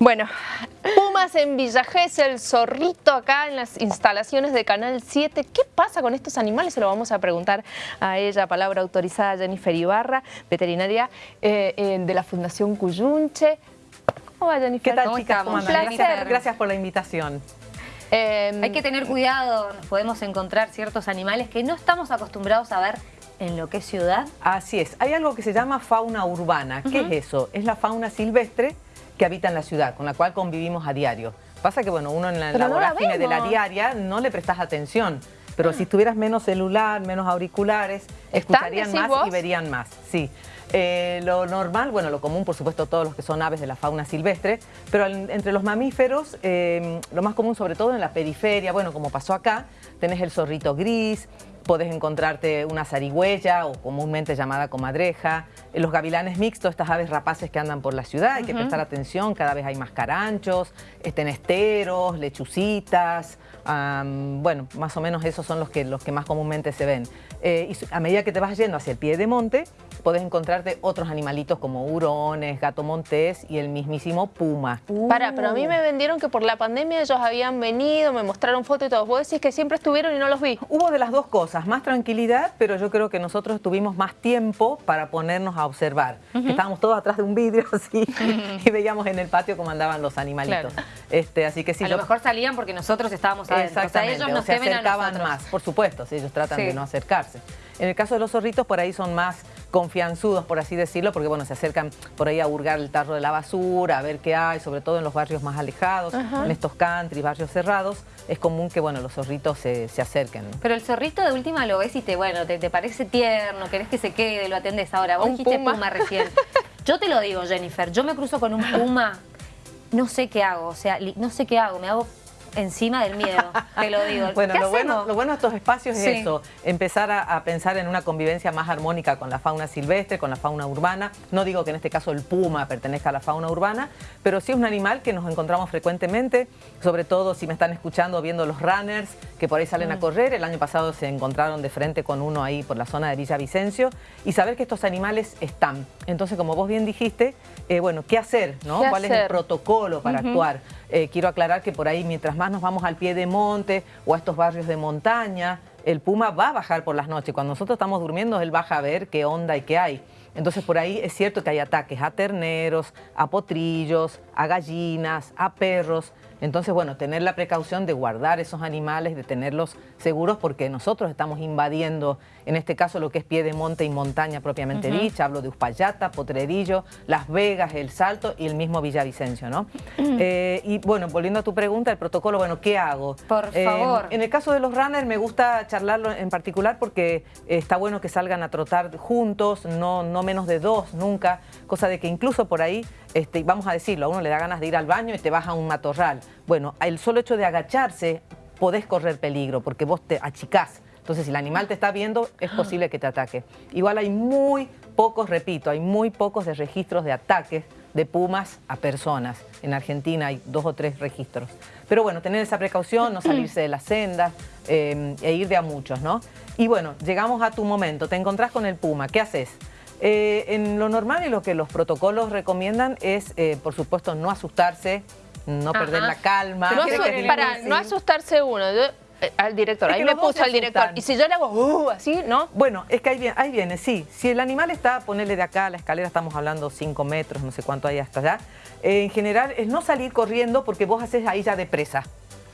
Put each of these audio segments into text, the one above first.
Bueno, Pumas en Villa el zorrito acá en las instalaciones de Canal 7. ¿Qué pasa con estos animales? Se lo vamos a preguntar a ella, palabra autorizada Jennifer Ibarra, veterinaria eh, eh, de la Fundación Cuyunche. ¿Cómo va Jennifer? ¿Qué tal chicas? Un placer. Gracias por la invitación. Em, Hay que tener cuidado, nos podemos encontrar ciertos animales que no estamos acostumbrados a ver en lo que es ciudad. Así es, hay algo que se llama fauna urbana. ¿Qué es eso? Es la fauna silvestre que habita en la ciudad, con la cual convivimos a diario. Pasa que, bueno, uno en la, la de la diaria no le prestas atención. Pero si tuvieras menos celular, menos auriculares, escucharían más y verían más. Sí. Eh, lo normal, bueno, lo común, por supuesto, todos los que son aves de la fauna silvestre, pero entre los mamíferos, eh, lo más común, sobre todo en la periferia, bueno, como pasó acá, tenés el zorrito gris, podés encontrarte una zarigüeya o comúnmente llamada comadreja, los gavilanes mixtos, estas aves rapaces que andan por la ciudad, hay que prestar atención, cada vez hay más caranchos, tenesteros, lechucitas, bueno, más o menos esos son los que, los que más comúnmente se ven. Y a medida que te vas yendo hacia el pie de monte, podés encontrarte otros animalitos como hurones, gato montés y el mismísimo puma. Para, pero a mí me vendieron que por la pandemia ellos habían venido, me mostraron fotos y todo. Vos decís que siempre estuvieron y no los vi. Hubo de las dos cosas, más tranquilidad, pero yo creo que nosotros tuvimos más tiempo para ponernos a observar. Estábamos todos atrás de un vidrio así y veíamos en el patio cómo andaban los animalitos. Este, así que sí, a lo mejor salían porque nosotros estábamos adentro. O sea, ellos nos se acercaban más, por supuesto, si ellos tratan de no acercarse. En el caso de los zorritos, por ahí son más confianzudos, por así decirlo, porque bueno, se acercan por ahí a hurgar el tarro de la basura, a ver qué hay, sobre todo en los barrios más alejados, en estos country, barrios cerrados, es común que bueno, los zorritos se, acerquen. Pero el zorrito de última lo ves y te, bueno, te, parece tierno, querés que se quede, lo atendés. Ahora, vos dijiste puma? recién. Yo te lo digo, Jennifer, yo me cruzo con un puma, no sé qué hago, o sea, no sé qué hago, me hago encima del miedo, te lo digo. Bueno, lo bueno, lo bueno, de estos espacios es eso, empezar a, pensar en una convivencia más armónica con la fauna silvestre, con la fauna urbana. No digo que en este caso el puma pertenezca a la fauna urbana, pero sí es un animal que nos encontramos frecuentemente, sobre todo si me están escuchando viendo los runners que por ahí salen a mm. correr. El año pasado se encontraron de frente con uno ahí por la zona de Villa Vicencio y saber que estos animales están. Entonces, como vos bien dijiste, eh, bueno, ¿qué hacer? ¿no? ¿Cuál es el protocolo para actuar? Eh, quiero aclarar que por ahí, mientras más nos vamos al pie de monte o a estos barrios de montaña, el puma va a bajar por las noches. Cuando nosotros estamos durmiendo, él baja a ver qué onda y qué hay. Entonces por ahí es cierto que hay ataques a terneros, a potrillos, a gallinas, a perros. Entonces, bueno, tener la precaución de guardar esos animales, de tenerlos seguros, porque nosotros estamos invadiendo, en este caso, lo que es pie de monte y montaña propiamente dicha. Hablo de Uspallata, Potrerillo, Las Vegas, El Salto y el mismo Villavicencio, ¿no? Eh, y bueno, volviendo a tu pregunta, el protocolo, bueno, ¿qué hago? Por eh, favor. En el caso de los runners me gusta charlarlo en particular porque está bueno que salgan a trotar juntos, no, no menos de dos nunca, cosa de que incluso por ahí, este, vamos a decirlo, a uno le da ganas de ir al baño y te vas a un matorral. Bueno, el solo hecho de agacharse podés correr peligro porque vos te achicás. Entonces, si el animal te está viendo, es posible que te ataque. Igual hay muy pocos, repito, hay muy pocos registros de ataques de pumas a personas. En Argentina hay dos o tres registros. Pero bueno, tener esa precaución, no salirse de la senda eh, e ir de a muchos, ¿no? Y bueno, llegamos a tu momento, te encontrás con el puma, ¿qué haces? Eh, en lo normal y lo que los protocolos recomiendan es, eh, por supuesto, no asustarse, no perder la calma. No, para no asustarse uno. Eh, al director, ahí me puso al director. Y si yo le hago uh, así, ¿no? Bueno, es que ahí viene, ahí viene, sí. Si el animal está, ponerle de acá a la escalera, estamos hablando 5 metros, no sé cuánto hay hasta allá. en general es no salir corriendo porque vos haces ahí ya de presa.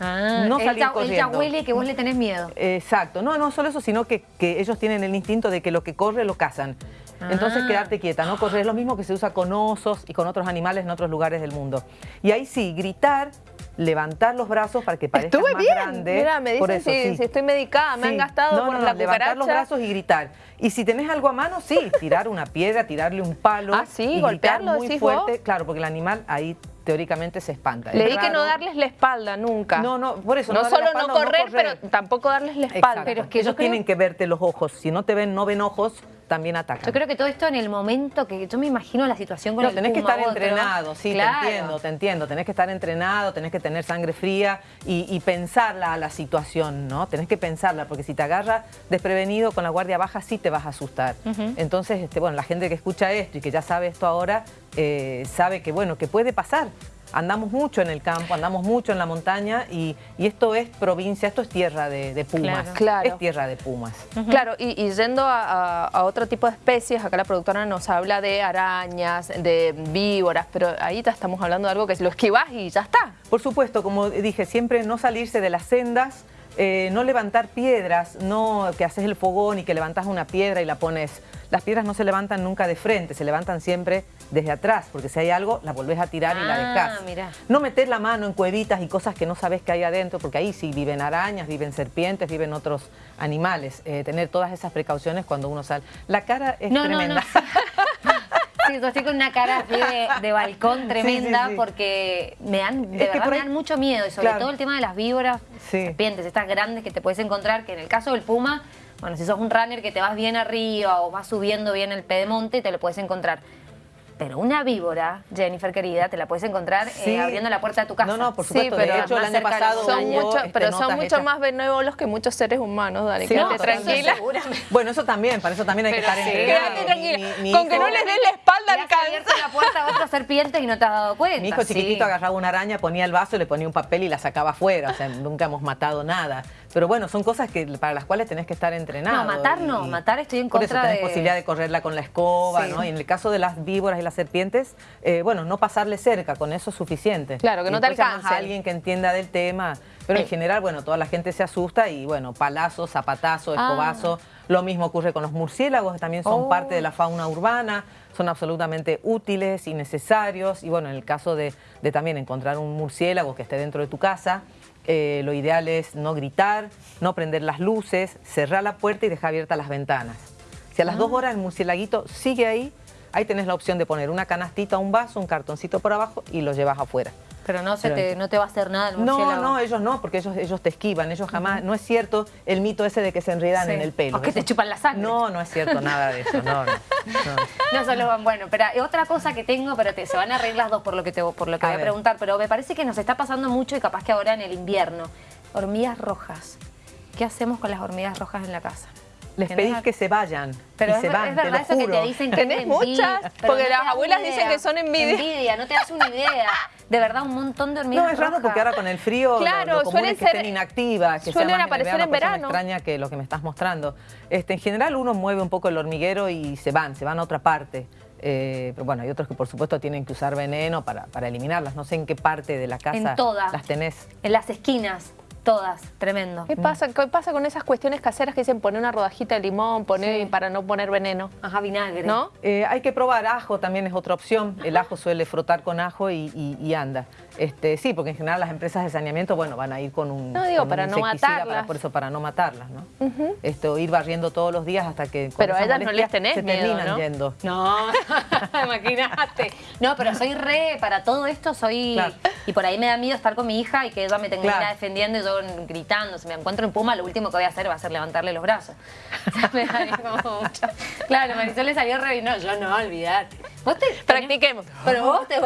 Ah, no salir corriendo. ya huele que vos le tenés miedo. Exacto. No, no solo eso, sino que, que ellos tienen el instinto de que lo que corre lo cazan. Entonces ah. quedarte quieta, no correr. Es lo mismo que se usa con osos y con otros animales en otros lugares del mundo. Y ahí sí, gritar, levantar los brazos para que parezca más bien. grande. Mira, me dicen si, estoy medicada, me han gastado no, por no, la levantar los brazos y gritar. Y si tenés algo a mano, sí, tirar una piedra, tirarle un palo. Ah, sí, golpearlo, muy fuerte. Claro, porque el animal ahí teóricamente se espanta. Le di que no darles la espalda nunca. No, no, por eso. No, solo no correr, pero tampoco darles la espalda. Pero es que ellos tienen que verte los ojos. Si no te ven, no ven ojos, también atacan. Yo creo que todo esto en el momento que yo me imagino la situación con no, el tenés que estar entrenado, sí, te entiendo, te entiendo. Tenés que estar entrenado, tenés que tener sangre fría y, pensarla a la situación, ¿no? Tenés que pensarla, porque si te agarra desprevenido con la guardia baja, sí te vas a asustar. Entonces, este, bueno, la gente que escucha esto y que ya sabe esto ahora, eh, sabe que, bueno, que puede pasar. Andamos mucho en el campo, andamos mucho en la montaña y, esto es provincia, esto es tierra de, pumas, claro, es tierra de pumas. Claro, y, yendo a, otro tipo de especies, acá la productora nos habla de arañas, de víboras, pero ahí ya estamos hablando de algo que lo esquivas y ya está. Por supuesto, como dije, siempre no salirse de las sendas, eh, no levantar piedras, no que haces el fogón y que levantas una piedra y la pones... Las piedras no se levantan nunca de frente, se levantan siempre desde atrás, porque si hay algo, la volvés a tirar y la ah, dejás. No meter la mano en cuevitas y cosas que no sabes que hay adentro, porque ahí sí viven arañas, viven serpientes, viven otros animales. Eh, tener todas esas precauciones cuando uno sale. La cara es tremenda. Sí, yo estoy con una cara así de, balcón tremenda porque me dan, de verdad me dan mucho miedo y sobre todo el tema de las víboras, serpientes, estas grandes que te puedes encontrar, que en el caso del puma, bueno, si sos un runner que te vas bien arriba o vas subiendo bien el pedemonte, te lo puedes encontrar. Pero una víbora, Jennifer querida, te la puedes encontrar eh, abriendo la puerta de tu casa. No, no, por supuesto. pero de hecho, el año pasado son mucho, Pero son mucho más benévolos que muchos seres humanos, Dani. Sí, tranquila. bueno, eso también, para eso también hay que estar Quédate tranquila. Con que no les des la espalda al abierto la puerta a otras serpientes y no te has dado cuenta. Mi hijo chiquitito agarraba una araña, ponía el vaso, le ponía un papel y la sacaba afuera. O sea, nunca hemos matado nada. Pero bueno, son cosas que para las cuales tenés que estar entrenado. No, matar no, matar estoy en contra por eso tenés posibilidad de correrla con la escoba, ¿no? Y en el caso de las víboras y las serpientes, eh, bueno, no pasarle cerca, con eso es suficiente. Claro, que no te alcance. a alguien que entienda del tema. Pero en general, bueno, toda la gente se asusta y bueno, palazo, zapatazo, ah. escobazo. Lo mismo ocurre con los murciélagos, que también son parte de la oh. fauna urbana, son absolutamente útiles y necesarios. Y bueno, en el caso de, de también encontrar un murciélago que esté dentro de tu casa, eh, lo ideal es no gritar, no prender las luces, cerrar la puerta y dejar abiertas las ventanas. Si a las dos ah. horas el murcielaguito sigue ahí, ahí tenés la opción de poner una canastita, un vaso, un cartoncito por abajo y lo llevas afuera. Pero no, se te, no te va a hacer nada el murciélago. No, no, ellos no, porque ellos, ellos te esquivan, ellos jamás... No es cierto el mito ese de que se enredan en el pelo. O que te chupan la sangre. No, no es cierto nada de eso, no, no. No, solo van, bueno, pero otra cosa que tengo, pero te, se van a reír las dos por lo que, te, por lo que voy a preguntar, pero me parece que nos está pasando mucho y capaz que ahora en el invierno. Hormigas rojas. ¿Qué hacemos con las hormigas rojas en la casa? Les pedís que se vayan pero y se van, es verdad eso que te dicen que ¿Tenés muchas? Porque las abuelas dicen que son envidia. Envidia, no te das una idea. De verdad, un montón de hormigas No, es raro porque ahora con el frío claro, lo, suelen que estén inactivas, que suelen aparecer en verano. Me extraña que lo que me estás mostrando. Este, en general uno mueve un poco el hormiguero y se van, se van a otra parte. Eh, pero bueno, hay otros que por supuesto tienen que usar veneno para, para eliminarlas. No sé en qué parte de la casa en todas. las tenés. En las esquinas. Todas, tremendo. ¿Qué pasa, ¿Qué pasa con esas cuestiones caseras que dicen poner una rodajita de limón, poner para no poner veneno? Ajá, vinagre. ¿No? Eh, hay que probar ajo, también es otra opción. El ajo suele frotar con ajo y anda. Este, sí, porque en general las empresas de saneamiento, bueno, van a ir con un No digo, para no matarlas. por eso, para no matarlas, ¿no? Esto, ir barriendo todos los días hasta que... Pero a ellas no les tenés se terminan yendo. No, imagínate. No, pero soy re, para todo esto soy... Y por ahí me da miedo estar con mi hija y que ella me tenga defendiendo y yo gritando. Si me encuentro en Puma, lo último que voy a hacer va a ser levantarle los brazos. Claro, Marisol le salió re... No, yo no, olvidate. Vos te, Practiquemos. Pero vos, te,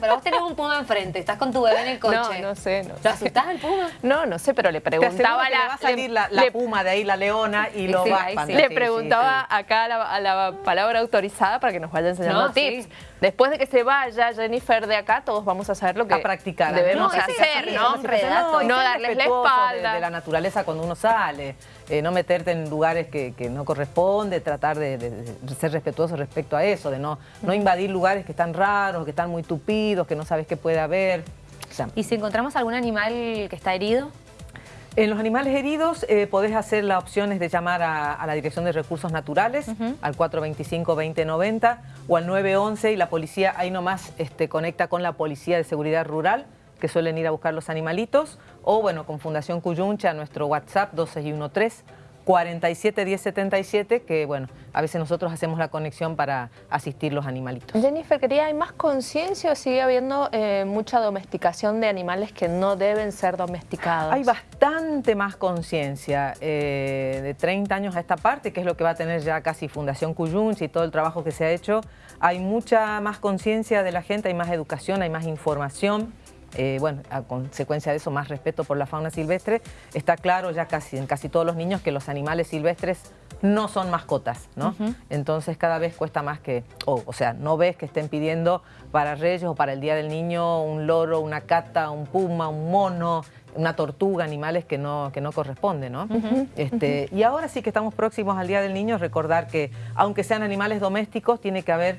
pero vos tenés un Puma enfrente estás con tu bebé en el coche. No, no sé. No ¿Lo asustás al puma? No, no sé, pero le preguntaba... la, va a salir la, puma de ahí, la leona, y lo va a Le preguntaba acá a la, palabra autorizada para que nos vaya enseñando tips. Después de que se vaya Jennifer de acá, todos vamos a saber lo que a practicar. debemos hacer, ¿no? No, darles la espalda. De, la naturaleza cuando uno sale, eh, no meterte en lugares que, no corresponde, tratar de, ser respetuoso respecto a eso, de no, no invadir lugares que están raros, que están muy tupidos, que no sabes qué puede haber. ¿Y si encontramos algún animal que está herido? En los animales heridos eh, podés hacer la opción de llamar a, la Dirección de Recursos Naturales, al 425-2090 o al 911 y la policía ahí nomás este, conecta con la Policía de Seguridad Rural que suelen ir a buscar los animalitos o bueno, con Fundación Cuyuncha, nuestro WhatsApp 2613 471077, que bueno, a veces nosotros hacemos la conexión para asistir los animalitos. Jennifer, quería, ¿hay más conciencia o sigue habiendo eh, mucha domesticación de animales que no deben ser domesticados? Hay bastante más conciencia eh, de 30 años a esta parte, que es lo que va a tener ya casi Fundación Cuyunchi y todo el trabajo que se ha hecho. Hay mucha más conciencia de la gente, hay más educación, hay más información. Eh, bueno, a consecuencia de eso, más respeto por la fauna silvestre. Está claro ya casi en casi todos los niños que los animales silvestres no son mascotas, ¿no? Entonces cada vez cuesta más que, o sea, no ves que estén pidiendo para Reyes o para el Día del Niño un loro, una cata, un puma, un mono, una tortuga, animales que no, que no corresponden, ¿no? este, Y ahora sí que estamos próximos al Día del Niño, recordar que aunque sean animales domésticos, tiene que haber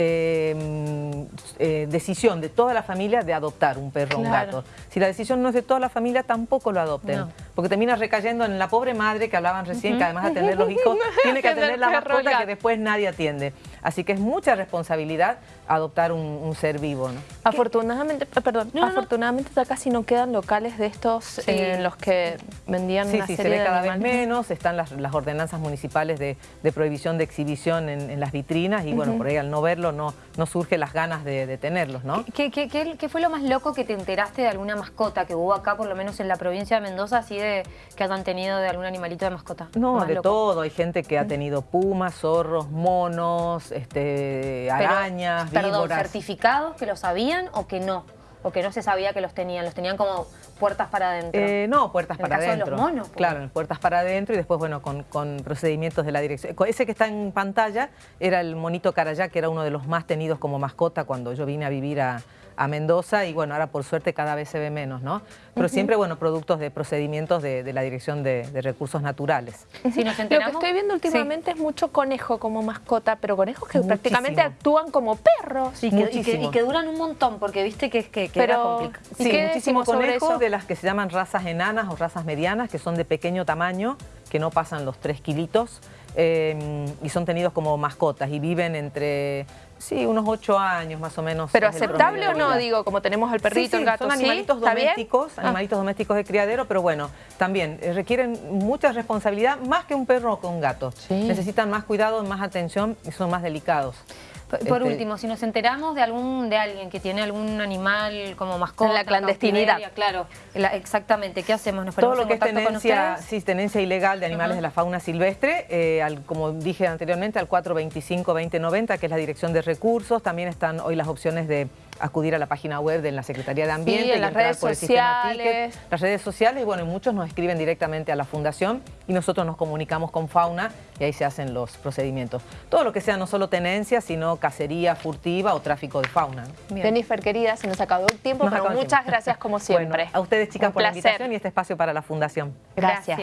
Em, eh, decisión de toda la familia de adoptar un perro o un gato. Si la decisión no es de toda la familia, tampoco lo adopten. Porque termina recayendo en la pobre madre que hablaban recién, que además de atender los hijos, tiene que atender la mascota que después nadie atiende. Así que es mucha responsabilidad adoptar un, ser vivo. ¿no? Afortunadamente, eh, perdón, afortunadamente ya casi no quedan locales de estos en los que vendían sí, sí, se ve cada vez menos, están las, ordenanzas municipales de, prohibición de exhibición en, las vitrinas y bueno, por ahí al no verlo no, no surge las ganas de, tenerlos, ¿no? ¿Qué, qué, fue lo más loco que te enteraste de alguna mascota que hubo acá, por lo menos en la provincia de Mendoza, así de que hayan tenido de algún animalito de mascota? No, de todo, hay gente que ha tenido pumas, zorros, monos, este, arañas, Perdón, certificados que lo sabían o que no? O que no se sabía que los tenían, los tenían como puertas para adentro. Eh, no, puertas para adentro. De los monos, Claro, puertas para adentro y después, bueno, con, con, procedimientos de la dirección. Ese que está en pantalla era el monito carayá, que era uno de los más tenidos como mascota cuando yo vine a vivir a, a Mendoza y bueno, ahora por suerte cada vez se ve menos, ¿no? Pero siempre, bueno, productos de procedimientos de, la Dirección de, Recursos Naturales. Si nos Lo que estoy viendo últimamente es mucho conejo como mascota, pero conejos que prácticamente actúan como perros. y, que, duran un montón, porque viste que, que, que pero, Sí, muchísimo conejo de las que se llaman razas enanas o razas medianas, que son de pequeño tamaño, que no pasan los 3 kilitos. Em, y son tenidos como mascotas y viven entre, sí, unos ocho años más o menos. ¿Pero aceptable o no? Digo, como tenemos el perrito, el gato, son animalitos domésticos, ah. animalitos domésticos de criadero, pero bueno, también eh, requieren mucha responsabilidad, más que un perro o un gato. Necesitan más cuidado, más atención y son más delicados. Por este, último, si nos enteramos de algún de alguien que tiene algún animal como mascota... En la clandestinidad. Claro, exactamente. ¿Qué hacemos? ¿Nos Todo lo que es tenencia, sí, tenencia ilegal de animales de la fauna silvestre, eh, como dije anteriormente, al 425-2090, que es la Dirección de Recursos. También están hoy las opciones de acudir a la página web de la Secretaría de Ambiente. Sí, en las redes sociales. las redes sociales, y bueno, muchos nos escriben directamente a la Fundación y nosotros nos comunicamos con Fauna y ahí se hacen los procedimientos. Todo lo que sea no solo tenencia, sino cacería furtiva o tráfico de fauna. Jennifer, querida, se nos acabó el tiempo, pero muchas gracias como siempre. a ustedes, chicas, por la invitación y este espacio para la Fundación. gracias.